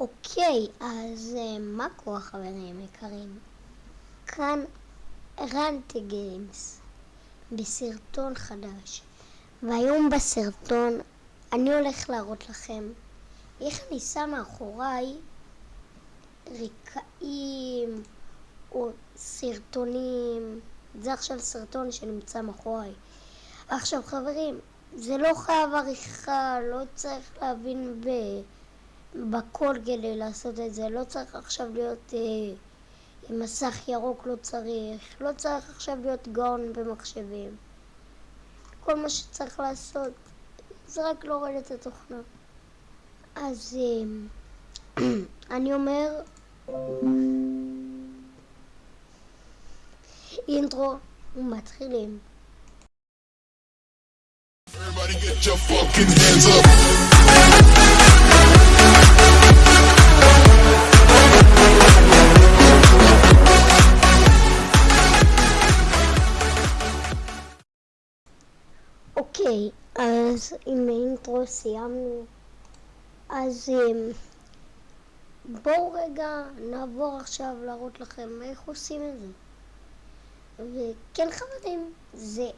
אוקיי, אז אה, מה קורה חברים יקרים? כאן רנטי גיימס בסרטון חדש. והיום בסרטון אני הולך להראות לכם איך אני שם מאחוריי רקעים או סרטונים. זה עכשיו סרטון שנמצא מאחוריי. עכשיו חברים, זה לא חייב עריכה, לא צריך להבין ב... בכל כדי לעשות את זה, לא צריך עכשיו להיות אה, עם מסך ירוק, לא צריך, לא צריך עכשיו להיות גאון במחשבים. כל מה שצריך לעשות זה רק להוריד את התוכנה. אז אה, אני אומר, אינטרו ומתחילים. Everybody get your fucking hands up. אוקיי, אז עם האינטרו סיימנו. אז אמ, בואו רגע נעבור עכשיו להראות לכם איך עושים את זה. וכן חברים, זה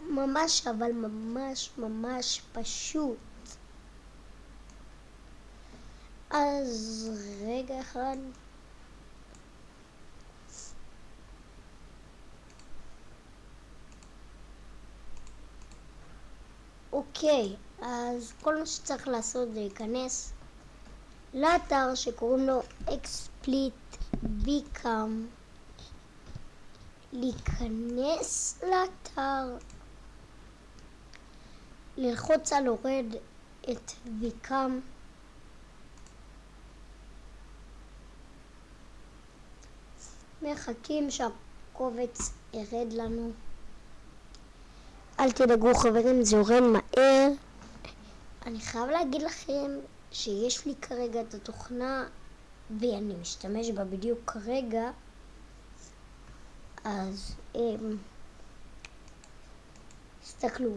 ממש אבל ממש ממש פשוט. אז רגע אחד. אוקיי, אז כל מה שצריך לעשות זה להיכנס לאתר שקוראים לו explit become. להיכנס לאתר. ללחוץ על הורד את ויקם מחכים שהקובץ ירד לנו. אל תדאגו חברים זה יורד מהר אני חייב להגיד לכם שיש לי כרגע את התוכנה ואני משתמש בה בדיוק כרגע אז אמ, תסתכלו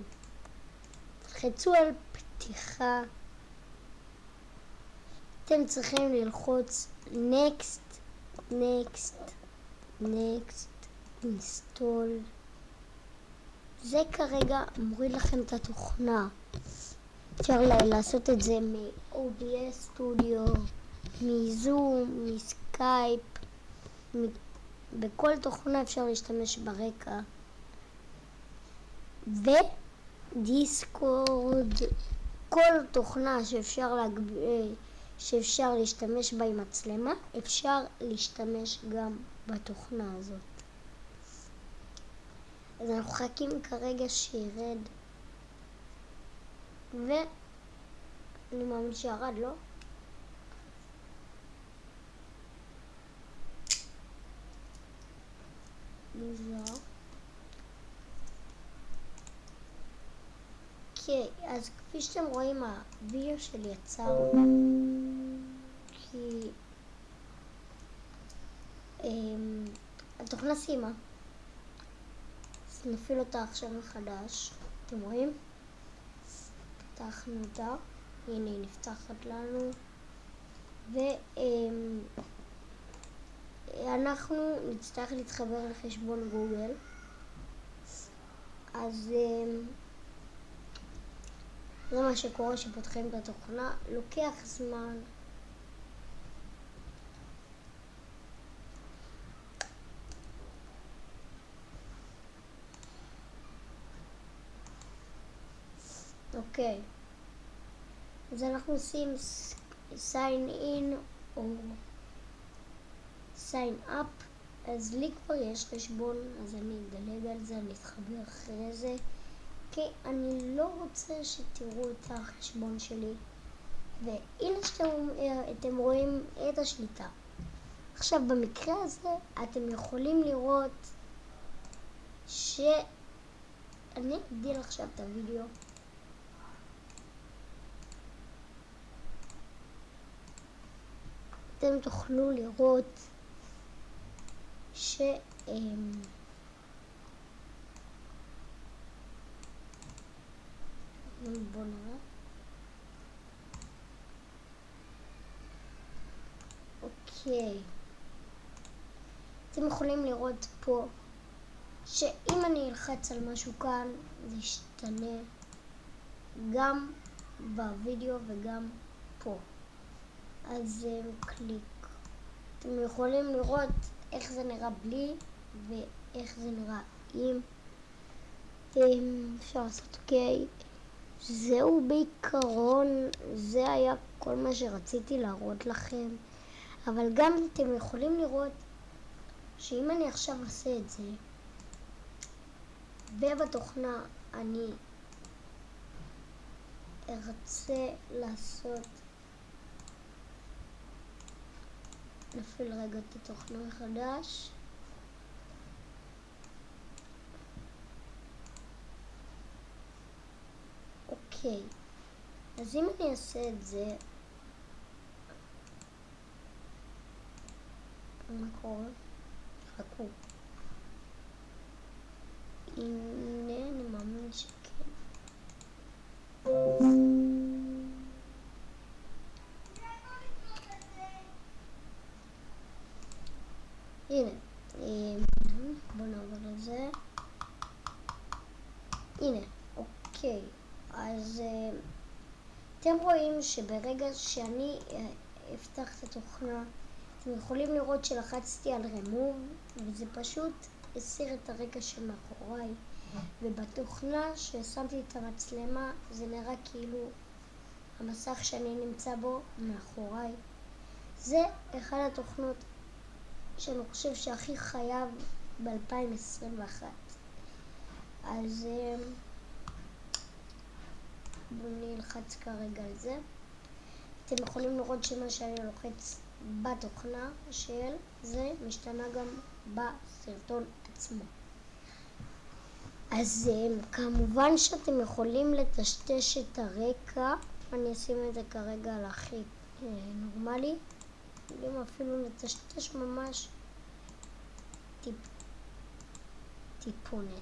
תלחצו על פתיחה. אתם צריכים ללחוץ next next next install זה כרגע מוריד לכם את התוכנה אפשר לעשות את זה מ-OBS Studio, מזום, מסקייפ, בכל תוכנה אפשר להשתמש ברקע. ודיסקורד, כל תוכנה שאפשר, להגב... שאפשר להשתמש בה עם מצלמה, אפשר להשתמש גם בתוכנה הזאת. אז אנחנו מחכים כרגע שירד ואני מאמין שירד, לא? מוזר. אוקיי, אז כפי שאתם רואים הווידאו שלי יצר כי אמ, התוכנה סיימה נפעיל אותה עכשיו מחדש. אתם רואים? פתחנו אותה. הנה היא נפתחת לנו. ואנחנו אמ, נצטרך להתחבר לחשבון גוגל. אז אמ, זה מה שקורה כשפותחים את התוכנה, לוקח זמן. אוקיי, אז אנחנו עושים sign in או sign up, אז לי כבר יש חשבון, אז אני אדלג על זה, אני אתחבר אחרי זה. כי אני לא רוצה שתראו את החשבון שלי. והנה שאתם רואים את השליטה. עכשיו במקרה הזה אתם יכולים לראות שאני אגדיל עכשיו את הוידאו אתם תוכלו לראות ש... בוא נראה. אוקיי. אתם יכולים לראות פה שאם אני אלחץ על משהו כאן זה ישתנה גם בווידאו וגם פה. אז אה, קליק. אתם יכולים לראות איך זה נראה בלי ואיך זה נראה עם. אפשר לעשות אוקיי. זהו בעיקרון, זה היה כל מה שרציתי להראות לכם. אבל גם אתם יכולים לראות שאם אני עכשיו אעשה את זה, ובתוכנה אני ארצה לעשות נפעיל רגע את התוכנה מחדש אוקיי אז אם אני אעשה את זה מה קורה? חכו הנה אני מאמין שכן הנה, בואו נעבור לזה. הנה, אוקיי. אז אתם רואים שברגע שאני אפתח את התוכנה, אתם יכולים לראות שלחצתי על remove, וזה פשוט הסיר את הרקע שמאחוריי. ובתוכנה ששמתי את המצלמה, זה נראה כאילו המסך שאני נמצא בו מאחוריי. זה אחד התוכנות שאני חושב שהכי חייב ב-2021. אז אמ, בואו נלחץ כרגע על זה. אתם יכולים לראות שמה שאני לוחץ בתוכנה של זה משתנה גם בסרטון עצמו. אז אמ, כמובן שאתם יכולים לטשטש את הרקע, אני אשים את זה כרגע על הכי אה, נורמלי. יכולים אפילו לטשטש ממש טיפ, טיפונת.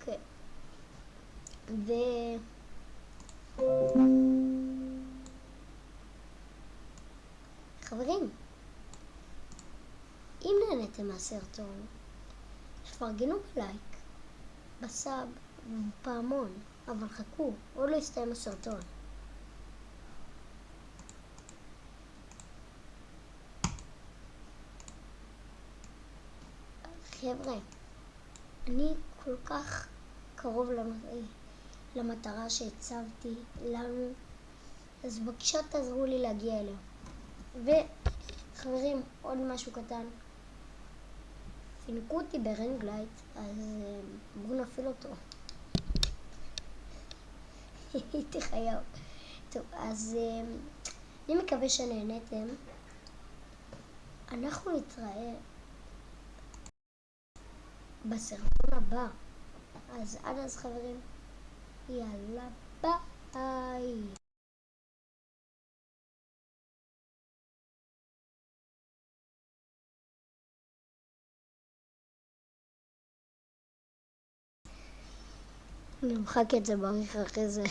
כן. ו... חברים, אם נהנתם מהסרטון, תפרגנו בלייק, בסאב ובפעמון, אבל חכו, עוד לא הסתיים הסרטון. חבר'ה, אני כל כך קרוב למטרה שהצבתי לנו, אז בבקשה תעזרו לי להגיע אליה. וחברים, עוד משהו קטן. פינקו אותי ב ring light, אז אה, בואו נפעיל אותו. הייתי חייב. טוב, אז אה, אני מקווה שנהנתם. אנחנו נתראה בסרטון הבא. אז עד אז חברים, יאללה ביי. נמחק את זה בעריך אחרי זה.